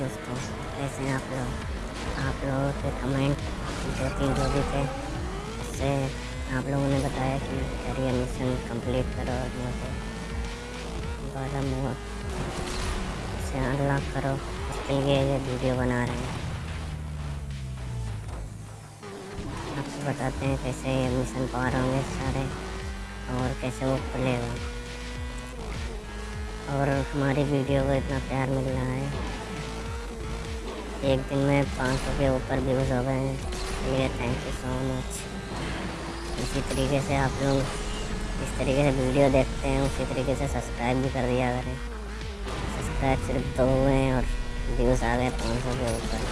दोस्तों कैसे हैं आप लोग आप लोगों के कमेंट दो तीन भी थे इससे आप लोगों ने बताया कि करियर मिशन कंप्लीट करो और मुझे बारह मोड से अनलॉक करो। इसके लिए ये वीडियो बना रहे हैं। आपको बताते हैं कैसे ये मिशन पार होंगे सारे और कैसे वो खुलेगा और हमारी वीडियो को इतना प्यार मिल रहा है। एक दिन में पाँच सौ के ऊपर व्यूज़ हो गए हैं। चलिए थैंक यू सो मच इसी तरीके से आप लोग इस तरीके से वीडियो देखते हैं, उसी तरीके से सब्सक्राइब भी कर दिया करें। सब्सक्राइब सिर्फ़ दो हुए हैं और व्यूज़ आ गए पाँच सौ के ऊपर।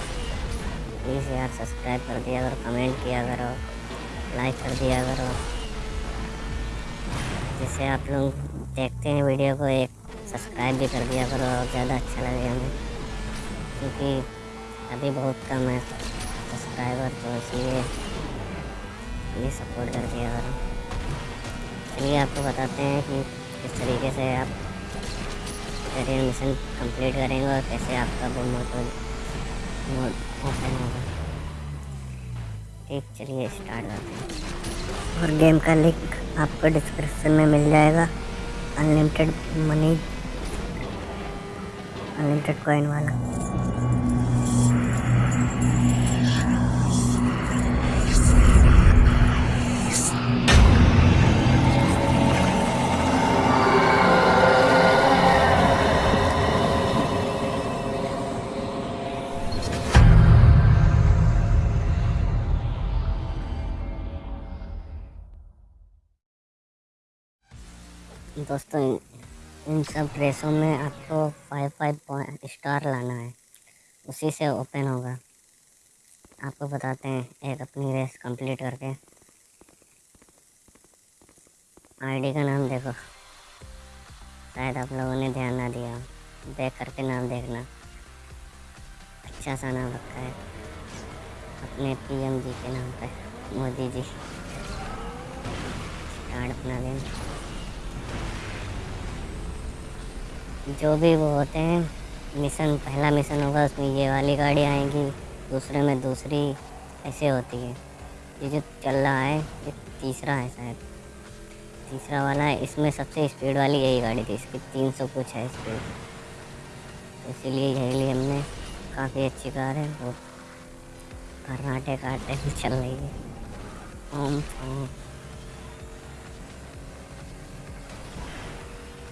प्लीज़ यार सब्सक्राइब कर दिया करो कमेंट किया करो लाइक कर दिया करो। जिससे आप लोग देखते हैं वीडियो को एक सब्सक्राइब भी कर दिया करो ज़्यादा अच्छा लगे हमें। क्योंकि अभी बहुत कम है। सब्सक्राइबर तो इसलिए प्लीज़ सपोर्ट कर दिया करो चलिए आपको बताते हैं कि किस तरीके से आप करियर मिशन कंप्लीट करेंगे और कैसे आपका वो मोड ओपन होगा। ठीक, चलिए स्टार्ट करते हैं। और गेम का लिंक आपको डिस्क्रिप्शन में मिल जाएगा। अनलिमिटेड मनी अनलिमिटेड कॉइन वाला। दोस्तों, इन सब ड्रेसों में आपको फाइव फाइव पॉइंट स्टार लाना है। उसी से ओपन होगा। आपको बताते हैं एक अपनी रेस कंप्लीट करके। आईडी का नाम देखो। शायद आप लोगों ने ध्यान ना दिया देख करके नाम देखना। अच्छा सा नाम रखा है। अपने पीएम जी के नाम पे मोदी जी। स्टार्ट अपना दिन। जो भी वो होते हैं मिशन पहला मिशन होगा, उसमें ये वाली गाड़ी आएँगी, दूसरे में दूसरी, ऐसे होती है। ये जो चल रहा है, ये तीसरा है शायद। तीसरा वाला है इसमें सबसे स्पीड वाली यही गाड़ी थी, इसकी तीन सौ कुछ है स्पीड तो इसीलिए यही लिए हमने, काफ़ी अच्छी कार है, वो कर्नाटे काटे भी चल रही है। ओम ओम।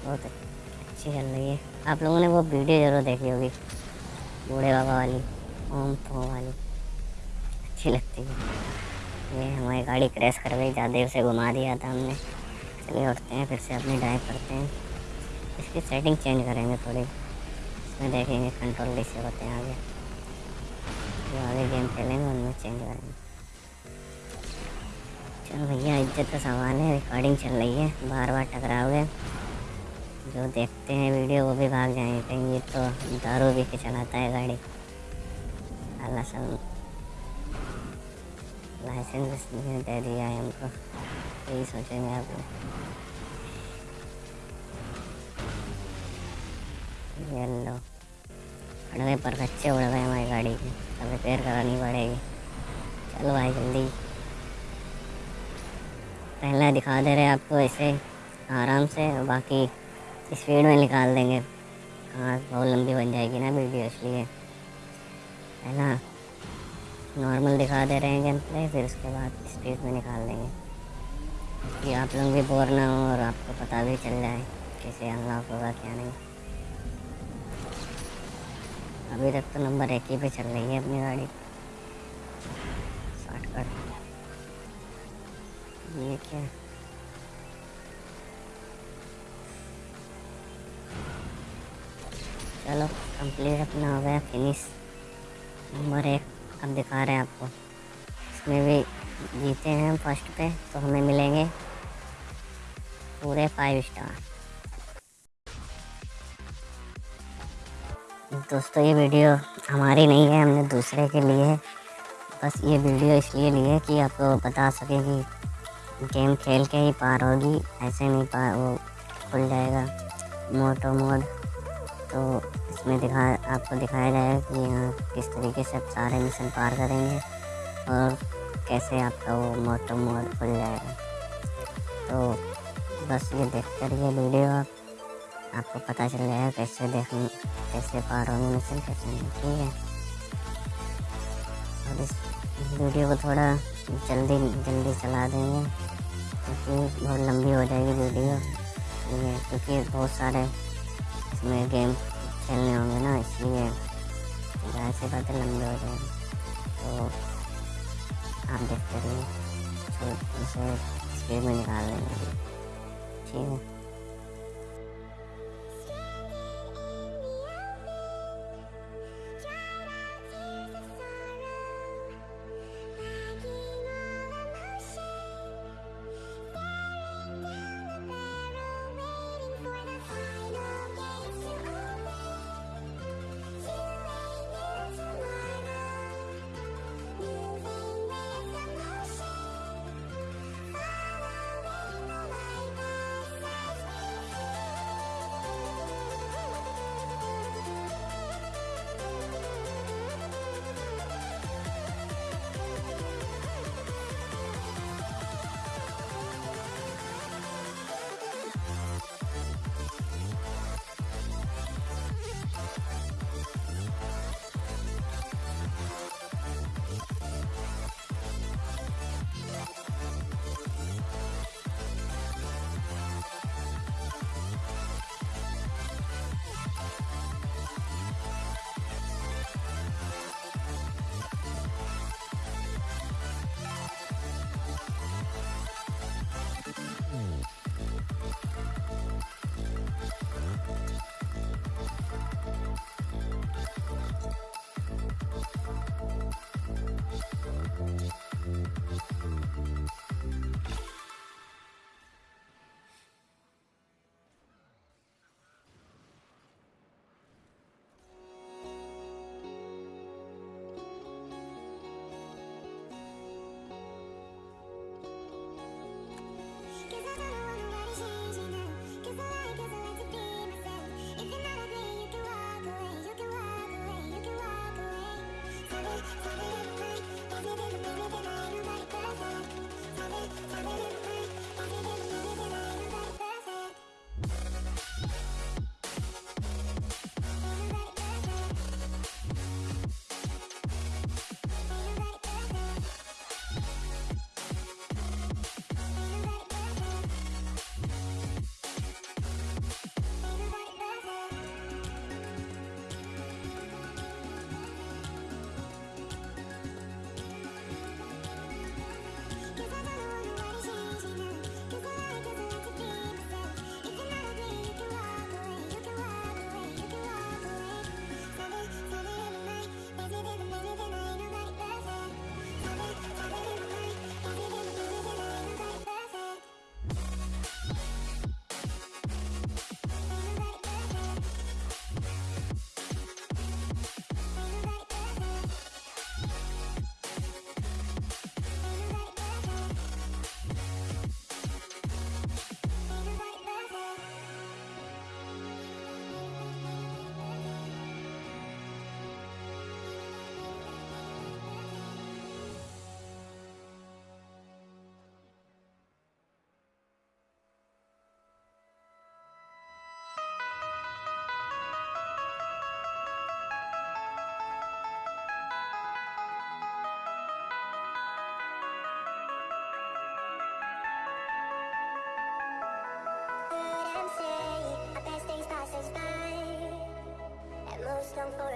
बहुत अच्छा। अच्छी चल रही है। आप लोगों ने वो वीडियो ज़रूर देखी होगी। बूढ़े बाबा वाली, ओम फो वाली। अच्छी लगती है। ये हमारी गाड़ी क्रैश कर गई ज़्यादा उसे घुमा दिया था हमने। चलिए उठते हैं, फिर से अपनी ड्राइव करते हैं। इसकी सेटिंग चेंज करेंगे थोड़ी। इसमें देखेंगे कंट्रोल कैसे होते हैं आगे। जो आगे गेम खेलेंगे, उनमें चेंज करेंगे। चलो भैया, इज़्ज़त का सवाल है। रिकॉर्डिंग चल रही है। बार बार टकराओगे। जो देखते हैं वीडियो, वो भी भाग जाएँगे कहीं। ये तो दारू भी के चलाता है गाड़ी। अल्लाह सब लाइसेंस दे दिया है हमको। यही सोचेंगे आप लो। खड़े पर बच्चे उड़ गए हमारी गाड़ी की। अब रिपेयर करानी पड़ेगी। चलो भाई, जल्दी। पहला दिखा दे रहे आपको ऐसे आराम से। बाकी स्पीड में निकाल देंगे। हाँ बहुत लंबी बन जाएगी ना वीडियो इसलिए। है ना? नॉर्मल दिखा दे रहे हैं गेम प्ले फिर उसके बाद स्पीड में निकाल देंगे। कि आप लोग भी बोर ना हो और आपको पता भी चल जाए कैसे अनलॉक होगा, क्या नहीं। अभी तक तो नंबर एक ही पे चल रही है अपनी गाड़ी। शॉर्टकट ये क्या? चलो कंप्लीट अपना हो गया फिनिश नंबर एक, अब दिखा रहे हैं आपको. इसमें भी जीते हैं फ़र्स्ट पे तो हमें मिलेंगे पूरे फाइव स्टार दोस्तों, ये वीडियो हमारी नहीं है, हमने दूसरे के लिए बस ये वीडियो इसलिए ली है कि आपको बता सके कि गेम खेल के ही पार होगी, ऐसे नहीं पार वो खुल जाएगा. मोटो मोड तो इसमें दिखा, आपको दिखाया जाएगा कि यहाँ किस तरीके से आप सारे मिशन पार करेंगे और कैसे आपका वो मोटो मोड खुल जाएगा। तो बस ये देख कर ये वीडियो आप, आपको पता चल जाएगा कैसे देख कैसे पार होंगे मिशन कैसे नहीं। ठीक है। और इस वीडियो को थोड़ा जल्दी जल्दी चला देंगे, क्योंकि बहुत लंबी हो जाएगी वीडियो। क्योंकि बहुत सारे इसमें गेम खेलने होंगे ना, इसलिए ज़्यादा से बातें लंबे हो जाए तो आप देखते रहिए तो इसे स्पीड में निकाल लेंगे। ठीक है।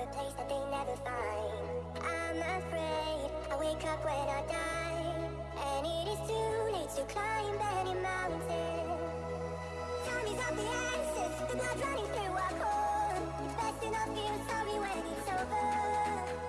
A place that they never find. I'm afraid I wake up when I die, and it is too late to climb any mountain. Time is of the essence, the blood running through our core. It's best not feel sorry when it's over.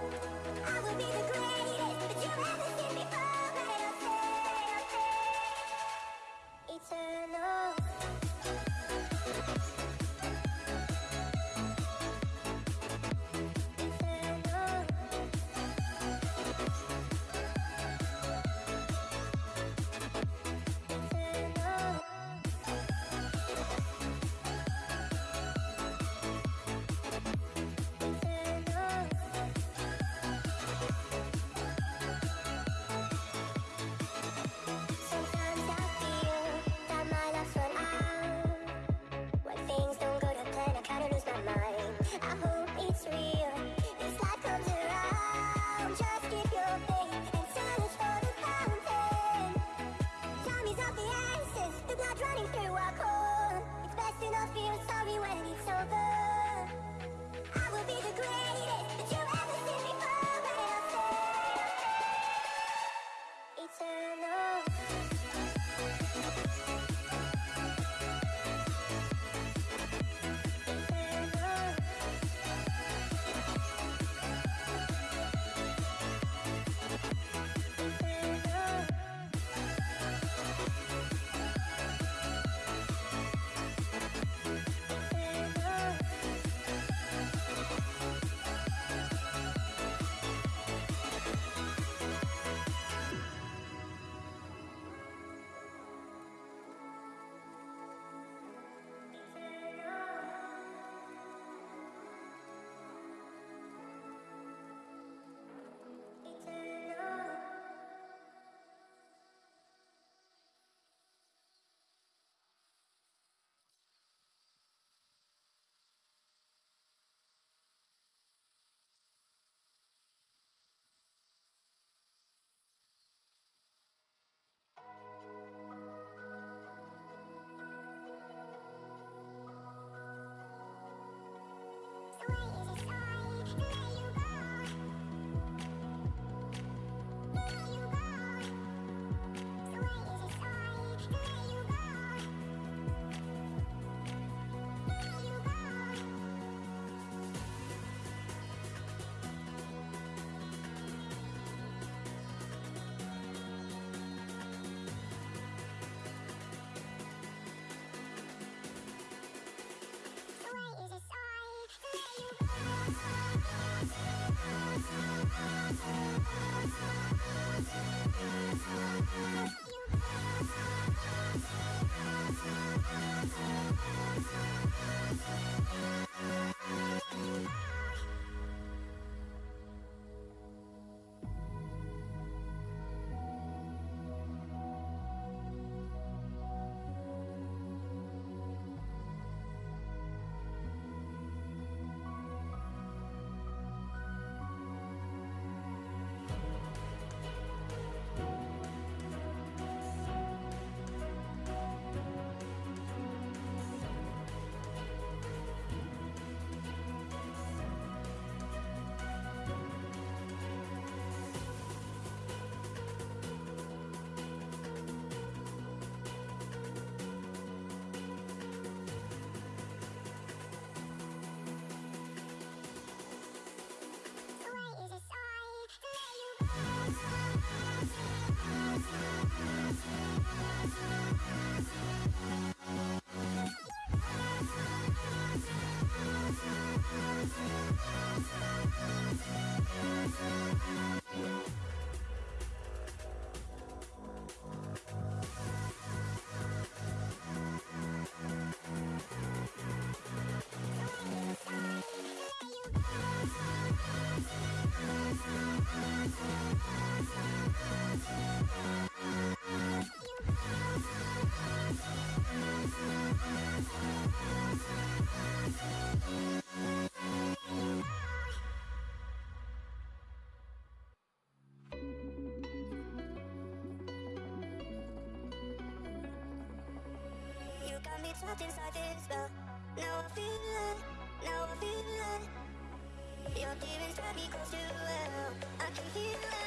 Bye. We'll be right back. Trapped inside this spell. Now I feel it, now I feel it. Your demons drive me close to hell. I can feel it.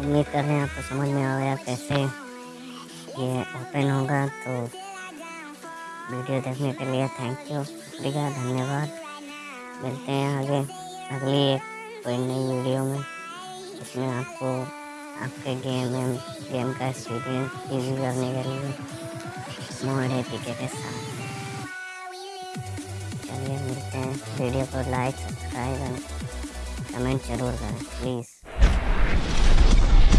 उम्मीद कर रहे हैं आपको समझ में आ गया कैसे ये ओपन होगा तो वीडियो देखने के लिए थैंक यू शुक्रिया, धन्यवाद। मिलते हैं आगे, अगली एक कोई नई वीडियो में इसमें आपको, आपके गेम एम गेम का एक्सपीरियंस इजी करने के लिए मोड एपीके के साथ। चलिए मिलते हैं वीडियो को लाइक सब्सक्राइब एंड कमेंट ज़रूर करें प्लीज़